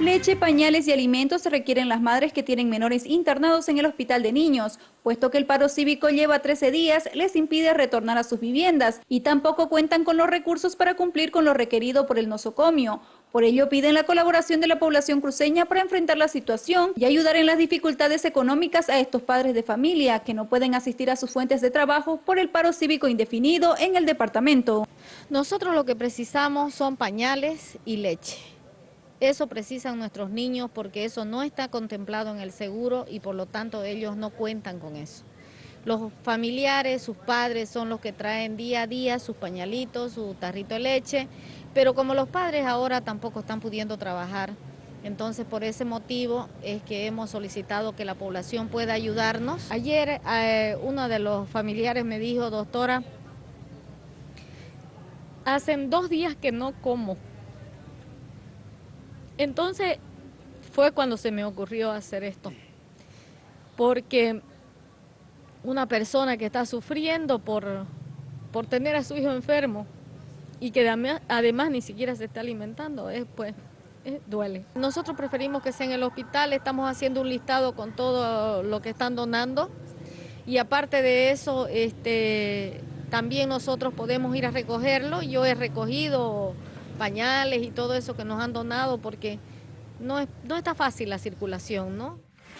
Leche, pañales y alimentos se requieren las madres que tienen menores internados en el hospital de niños, puesto que el paro cívico lleva 13 días, les impide retornar a sus viviendas y tampoco cuentan con los recursos para cumplir con lo requerido por el nosocomio. Por ello piden la colaboración de la población cruceña para enfrentar la situación y ayudar en las dificultades económicas a estos padres de familia que no pueden asistir a sus fuentes de trabajo por el paro cívico indefinido en el departamento. Nosotros lo que precisamos son pañales y leche. Eso precisan nuestros niños porque eso no está contemplado en el seguro y por lo tanto ellos no cuentan con eso. Los familiares, sus padres son los que traen día a día sus pañalitos, su tarrito de leche, pero como los padres ahora tampoco están pudiendo trabajar, entonces por ese motivo es que hemos solicitado que la población pueda ayudarnos. Ayer eh, uno de los familiares me dijo, doctora, hacen dos días que no como. Entonces fue cuando se me ocurrió hacer esto, porque una persona que está sufriendo por, por tener a su hijo enfermo y que además ni siquiera se está alimentando, es, pues duele. Nosotros preferimos que sea en el hospital, estamos haciendo un listado con todo lo que están donando y aparte de eso, este, también nosotros podemos ir a recogerlo. Yo he recogido pañales y todo eso que nos han donado porque no, no está fácil la circulación, ¿no?